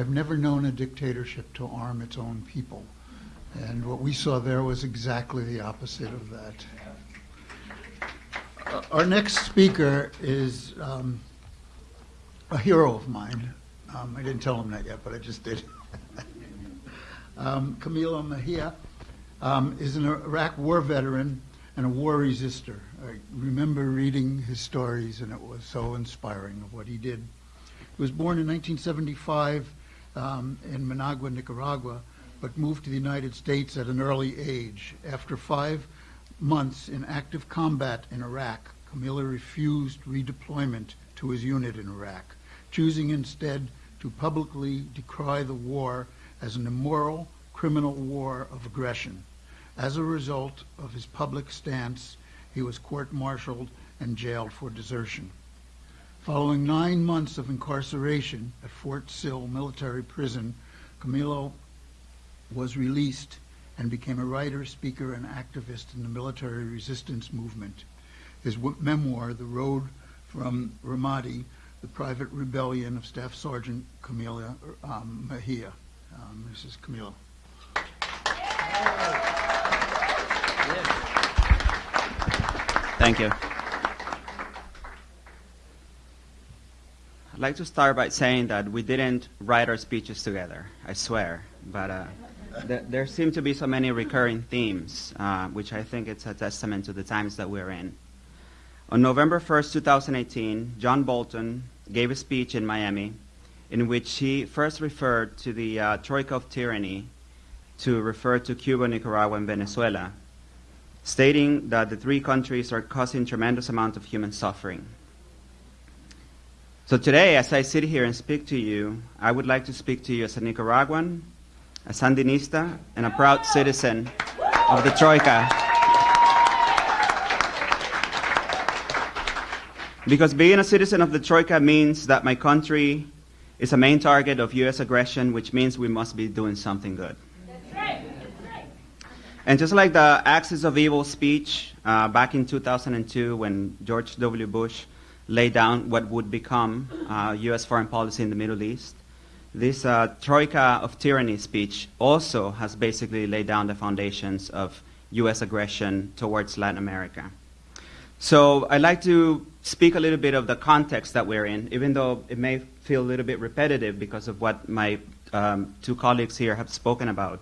I've never known a dictatorship to arm its own people. And what we saw there was exactly the opposite of that. Uh, our next speaker is um, a hero of mine. Um, I didn't tell him that yet, but I just did. um, Camilo Mejia um, is an Iraq war veteran and a war resistor. I remember reading his stories, and it was so inspiring of what he did. He was born in 1975 um, in Managua, Nicaragua, but moved to the United States at an early age. After five months in active combat in Iraq, Camilo refused redeployment to his unit in Iraq, choosing instead to publicly decry the war as an immoral, criminal war of aggression. As a result of his public stance, he was court-martialed and jailed for desertion. Following nine months of incarceration at Fort Sill Military Prison, Camilo was released and became a writer, speaker, and activist in the military resistance movement. His memoir, The Road from Ramadi, The Private Rebellion of Staff Sergeant Camilo um, Mejia. Um, this is Camilo. Thank you. I'd like to start by saying that we didn't write our speeches together, I swear. But uh, th- there seem to be so many recurring themes, uh, which I think it's a testament to the times that we're in. On November 1st, 2018, John Bolton gave a speech in Miami in which he first referred to the uh, troika of tyranny to refer to Cuba, Nicaragua, and Venezuela, stating that the three countries are causing tremendous amount of human suffering. So today, as I sit here and speak to you, I would like to speak to you as a Nicaraguan, a Sandinista, and a proud citizen of the Troika. Because being a citizen of the Troika means that my country is a main target of U.S. aggression, which means we must be doing something good. And just like the Axis of Evil speech uh, back in 2002 when George W. Bush laid down what would become uh, U.S. foreign policy in the Middle East, this uh, Troika of Tyranny speech also has basically laid down the foundations of U.S. aggression towards Latin America. So I'd like to speak a little bit of the context that we're in, even though it may feel a little bit repetitive because of what my um, two colleagues here have spoken about.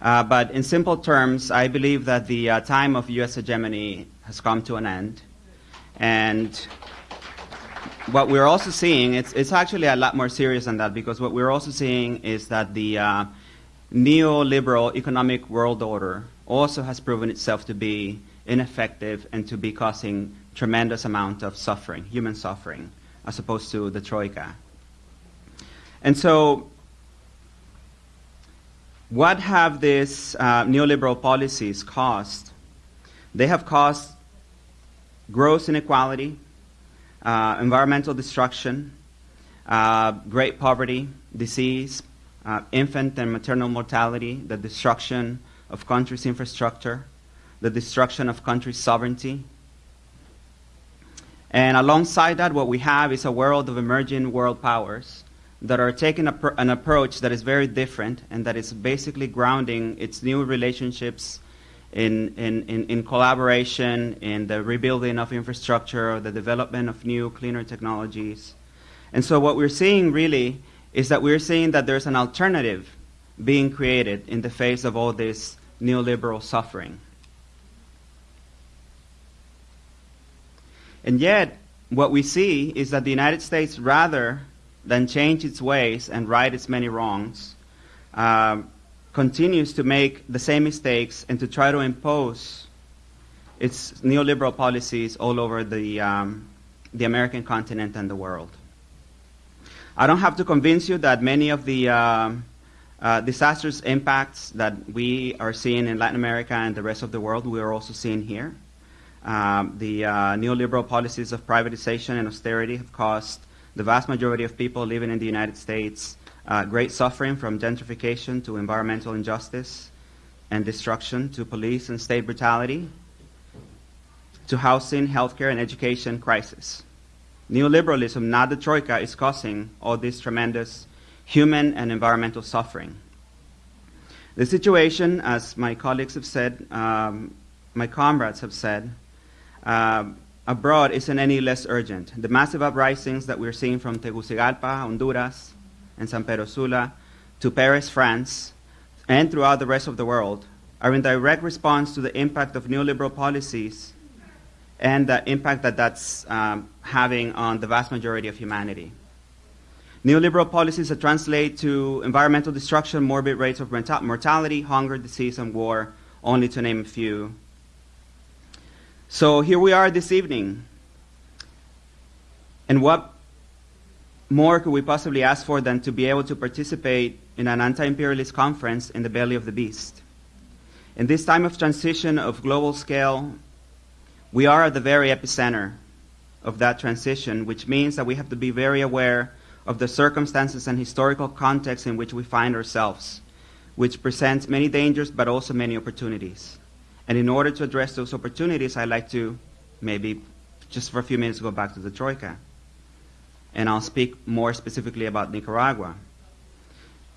Uh, but in simple terms, I believe that the uh, time of U.S. hegemony has come to an end. And what we're also seeing, it's, it's actually a lot more serious than that because what we're also seeing is that the uh, neoliberal economic world order also has proven itself to be ineffective and to be causing tremendous amount of suffering, human suffering, as opposed to the troika. And so, what have these uh, neoliberal policies caused? They have caused gross inequality, uh, environmental destruction, uh, great poverty, disease, uh, infant and maternal mortality, the destruction of countries' infrastructure, the destruction of countries' sovereignty. And alongside that, what we have is a world of emerging world powers that are taking an approach that is very different and that is basically grounding its new relationships in, in, in, collaboration, in the rebuilding of infrastructure, the development of new, cleaner technologies. And so, what we're seeing really is that we're seeing that there's an alternative being created in the face of all this neoliberal suffering. And yet, what we see is that the United States, rather than change its ways and right its many wrongs, uh, continues to make the same mistakes and to try to impose its neoliberal policies all over the, um, the American continent and the world. I don't have to convince you that many of the uh, uh, disastrous impacts that we are seeing in Latin America and the rest of the world, we are also seeing here. Um, the uh, neoliberal policies of privatization and austerity have caused the vast majority of people living in the United States uh, great suffering from gentrification to environmental injustice and destruction to police and state brutality to housing, healthcare, and education crisis. Neoliberalism, not the troika, is causing all this tremendous human and environmental suffering. The situation, as my colleagues have said, um, my comrades have said, uh, abroad isn't any less urgent. The massive uprisings that we're seeing from Tegucigalpa, Honduras, and San Pedro Sula to Paris, France, and throughout the rest of the world are in direct response to the impact of neoliberal policies and the impact that that's um, having on the vast majority of humanity. Neoliberal policies that translate to environmental destruction, morbid rates of mortality, hunger, disease, and war, only to name a few. So here we are this evening. And what more could we possibly ask for than to be able to participate in an anti imperialist conference in the belly of the beast? In this time of transition of global scale, we are at the very epicenter of that transition, which means that we have to be very aware of the circumstances and historical context in which we find ourselves, which presents many dangers but also many opportunities. And in order to address those opportunities, I'd like to maybe just for a few minutes go back to the Troika. And I'll speak more specifically about Nicaragua.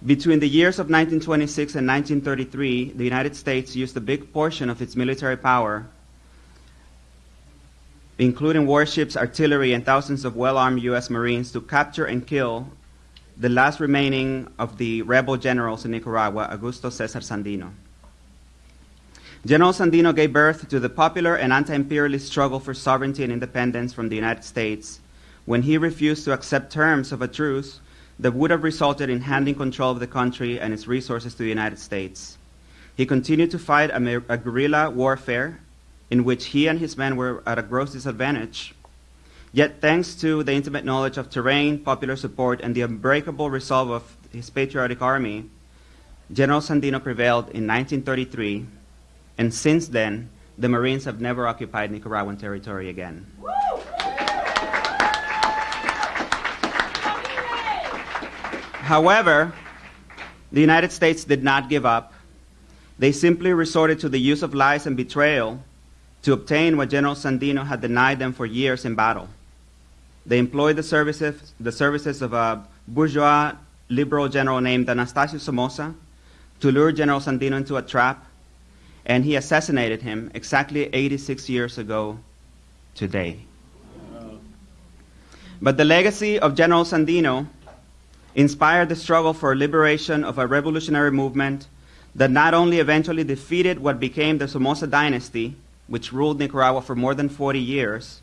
Between the years of 1926 and 1933, the United States used a big portion of its military power including warships, artillery, and thousands of well armed U.S. Marines, to capture and kill the last remaining of the rebel generals in Nicaragua, Augusto Cesar Sandino. General Sandino gave birth to the popular and anti imperialist struggle for sovereignty and independence from the United States when he refused to accept terms of a truce that would have resulted in handing control of the country and its resources to the United States. He continued to fight a, a guerrilla warfare in which he and his men were at a gross disadvantage. Yet, thanks to the intimate knowledge of terrain, popular support, and the unbreakable resolve of his patriotic army, General Sandino prevailed in 1933, and since then, the Marines have never occupied Nicaraguan territory again. However, the United States did not give up. They simply resorted to the use of lies and betrayal to obtain what General Sandino had denied them for years in battle. They employed the services, the services of a bourgeois liberal general named Anastasio Somoza to lure General Sandino into a trap, and he assassinated him exactly 86 years ago today. But the legacy of General Sandino inspired the struggle for liberation of a revolutionary movement that not only eventually defeated what became the Somoza dynasty, which ruled Nicaragua for more than 40 years,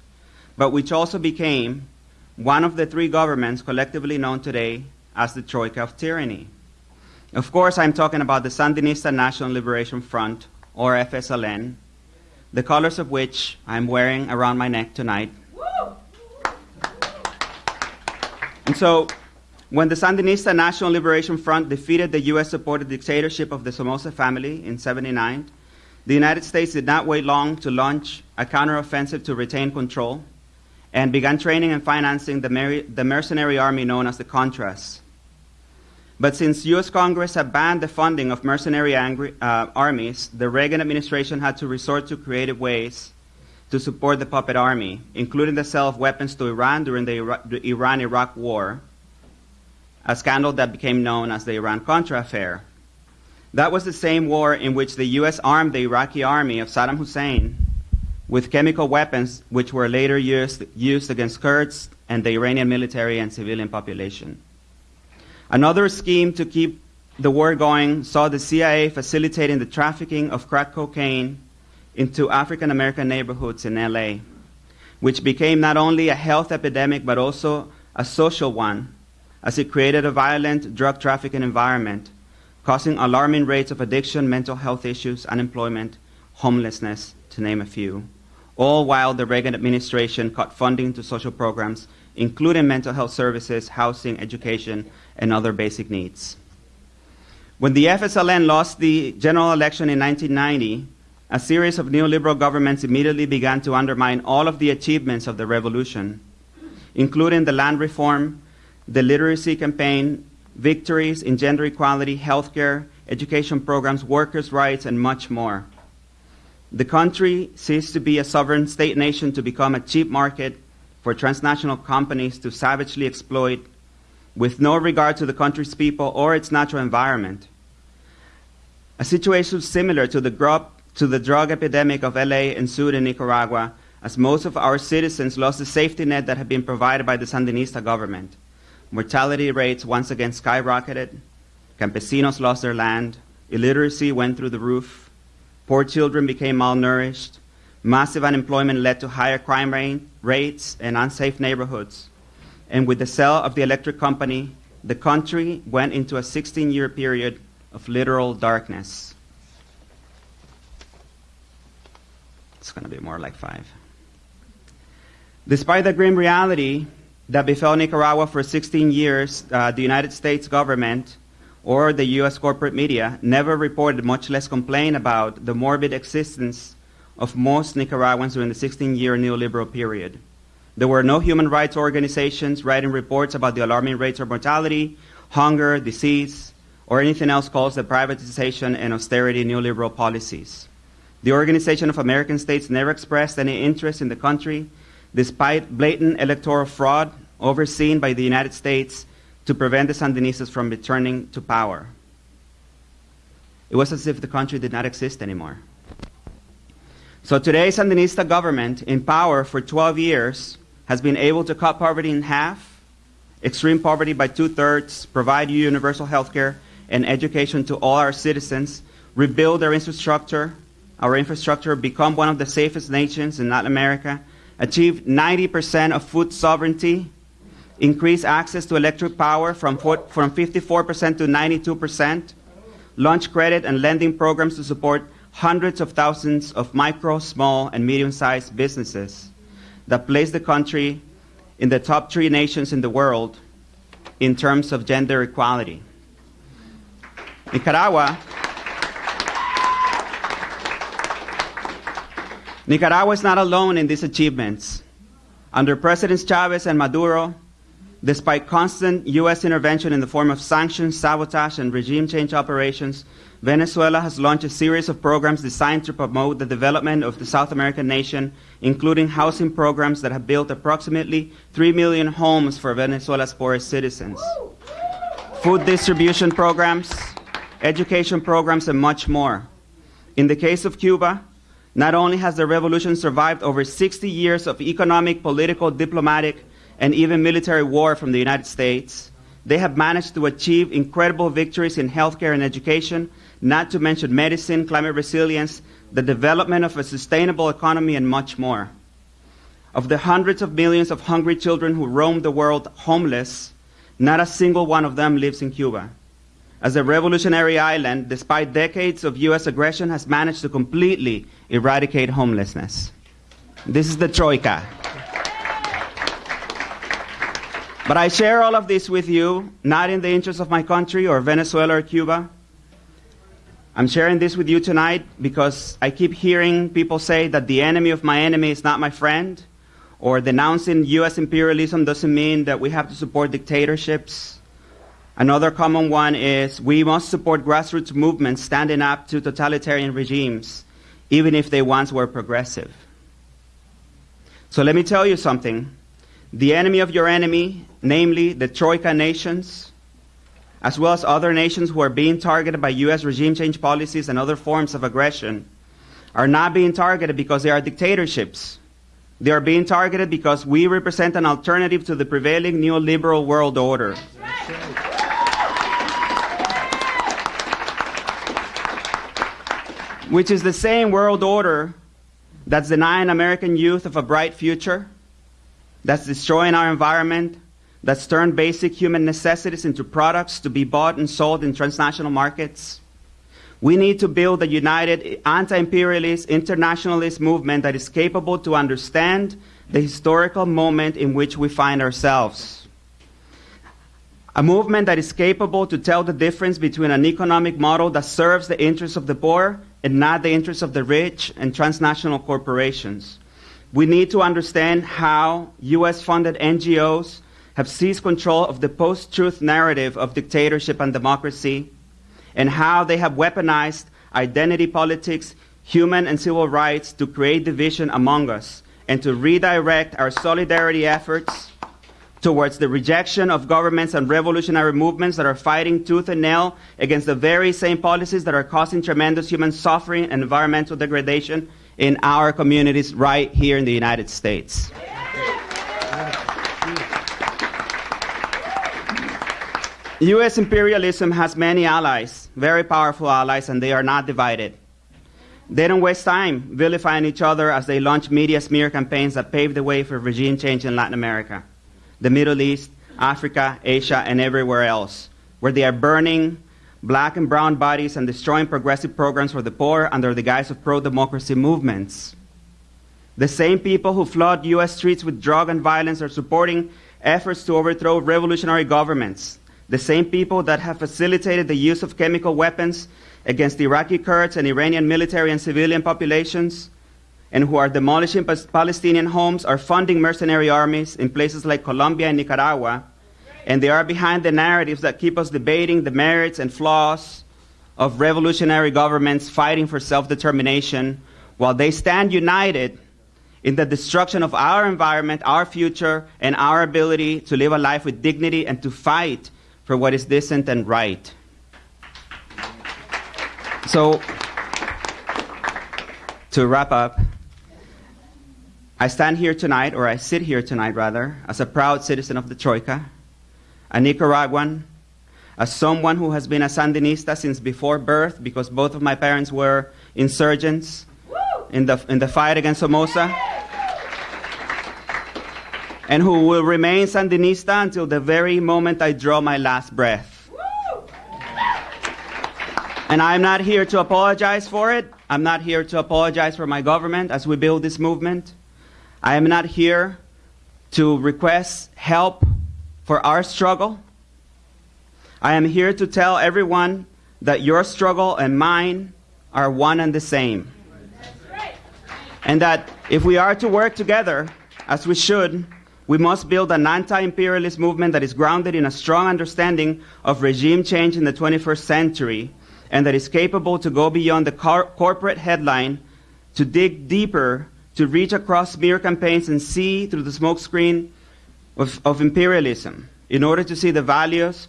but which also became one of the three governments collectively known today as the Troika of Tyranny. Of course, I'm talking about the Sandinista National Liberation Front, or FSLN, the colors of which I'm wearing around my neck tonight. And so, when the Sandinista National Liberation Front defeated the US supported dictatorship of the Somoza family in 79, the United States did not wait long to launch a counteroffensive to retain control and began training and financing the, mer- the mercenary army known as the Contras. But since U.S. Congress had banned the funding of mercenary uh, armies, the Reagan administration had to resort to creative ways to support the puppet army, including the sale of weapons to Iran during the, Ira- the Iran Iraq War, a scandal that became known as the Iran Contra affair. That was the same war in which the U.S. armed the Iraqi army of Saddam Hussein with chemical weapons, which were later used, used against Kurds and the Iranian military and civilian population. Another scheme to keep the war going saw the CIA facilitating the trafficking of crack cocaine into African American neighborhoods in LA, which became not only a health epidemic but also a social one, as it created a violent drug trafficking environment causing alarming rates of addiction, mental health issues, unemployment, homelessness, to name a few, all while the Reagan administration cut funding to social programs, including mental health services, housing, education, and other basic needs. When the FSLN lost the general election in 1990, a series of neoliberal governments immediately began to undermine all of the achievements of the revolution, including the land reform, the literacy campaign, victories in gender equality, healthcare, education programs, workers' rights, and much more. The country ceased to be a sovereign state nation to become a cheap market for transnational companies to savagely exploit with no regard to the country's people or its natural environment. A situation similar to the, gro- to the drug epidemic of LA ensued in Nicaragua as most of our citizens lost the safety net that had been provided by the Sandinista government. Mortality rates once again skyrocketed, campesinos lost their land, illiteracy went through the roof, poor children became malnourished, massive unemployment led to higher crime rate, rates and unsafe neighborhoods. And with the sale of the electric company, the country went into a 16 year period of literal darkness. It's going to be more like five. Despite the grim reality that befell Nicaragua for 16 years, uh, the United States government or the U.S. corporate media never reported, much less complained about, the morbid existence of most Nicaraguans during the 16 year neoliberal period. There were no human rights organizations writing reports about the alarming rates of mortality, hunger, disease, or anything else caused by privatization and austerity neoliberal policies. The Organization of American States never expressed any interest in the country despite blatant electoral fraud overseen by the United States to prevent the Sandinistas from returning to power. It was as if the country did not exist anymore. So today's Sandinista government, in power for 12 years, has been able to cut poverty in half, extreme poverty by two thirds, provide universal health care and education to all our citizens, rebuild our infrastructure, our infrastructure, become one of the safest nations in Latin America, achieved 90% of food sovereignty, increased access to electric power from, from 54% to 92%, launched credit and lending programs to support hundreds of thousands of micro, small, and medium sized businesses that place the country in the top three nations in the world in terms of gender equality. Nicaragua Nicaragua is not alone in these achievements. Under Presidents Chavez and Maduro, despite constant U.S. intervention in the form of sanctions, sabotage, and regime change operations, Venezuela has launched a series of programs designed to promote the development of the South American nation, including housing programs that have built approximately 3 million homes for Venezuela's poorest citizens, food distribution programs, education programs, and much more. In the case of Cuba, not only has the revolution survived over 60 years of economic, political, diplomatic, and even military war from the United States, they have managed to achieve incredible victories in healthcare and education, not to mention medicine, climate resilience, the development of a sustainable economy, and much more. Of the hundreds of millions of hungry children who roam the world homeless, not a single one of them lives in Cuba as a revolutionary island, despite decades of U.S. aggression, has managed to completely eradicate homelessness. This is the Troika. But I share all of this with you, not in the interest of my country or Venezuela or Cuba. I'm sharing this with you tonight because I keep hearing people say that the enemy of my enemy is not my friend, or denouncing U.S. imperialism doesn't mean that we have to support dictatorships Another common one is we must support grassroots movements standing up to totalitarian regimes, even if they once were progressive. So let me tell you something. The enemy of your enemy, namely the Troika nations, as well as other nations who are being targeted by U.S. regime change policies and other forms of aggression, are not being targeted because they are dictatorships. They are being targeted because we represent an alternative to the prevailing neoliberal world order. Which is the same world order that's denying American youth of a bright future, that's destroying our environment, that's turned basic human necessities into products to be bought and sold in transnational markets. We need to build a united anti imperialist internationalist movement that is capable to understand the historical moment in which we find ourselves. A movement that is capable to tell the difference between an economic model that serves the interests of the poor and not the interests of the rich and transnational corporations. We need to understand how US funded NGOs have seized control of the post truth narrative of dictatorship and democracy, and how they have weaponized identity politics, human and civil rights to create division among us and to redirect our solidarity efforts towards the rejection of governments and revolutionary movements that are fighting tooth and nail against the very same policies that are causing tremendous human suffering and environmental degradation in our communities right here in the United States. U.S. imperialism has many allies, very powerful allies, and they are not divided. They don't waste time vilifying each other as they launch media smear campaigns that pave the way for regime change in Latin America, the Middle East, Africa, Asia, and everywhere else, where they are burning black and brown bodies and destroying progressive programs for the poor under the guise of pro democracy movements. The same people who flood U.S. streets with drug and violence are supporting efforts to overthrow revolutionary governments. The same people that have facilitated the use of chemical weapons against Iraqi Kurds and Iranian military and civilian populations, and who are demolishing Palestinian homes are funding mercenary armies in places like Colombia and Nicaragua, and they are behind the narratives that keep us debating the merits and flaws of revolutionary governments fighting for self determination, while they stand united in the destruction of our environment, our future, and our ability to live a life with dignity and to fight for what is decent and right. So, to wrap up, I stand here tonight, or I sit here tonight rather, as a proud citizen of the Troika, a Nicaraguan, as someone who has been a Sandinista since before birth because both of my parents were insurgents in the, in the fight against Somoza, and who will remain Sandinista until the very moment I draw my last breath. And I'm not here to apologize for it. I'm not here to apologize for my government as we build this movement. I am not here to request help for our struggle. I am here to tell everyone that your struggle and mine are one and the same. And that if we are to work together, as we should, we must build an anti imperialist movement that is grounded in a strong understanding of regime change in the 21st century and that is capable to go beyond the cor- corporate headline to dig deeper, to reach across smear campaigns and see through the smokescreen of, of imperialism in order to see the values,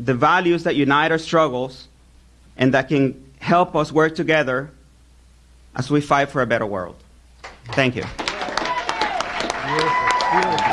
the values that unite our struggles and that can help us work together as we fight for a better world. Thank you. Beautiful. Beautiful.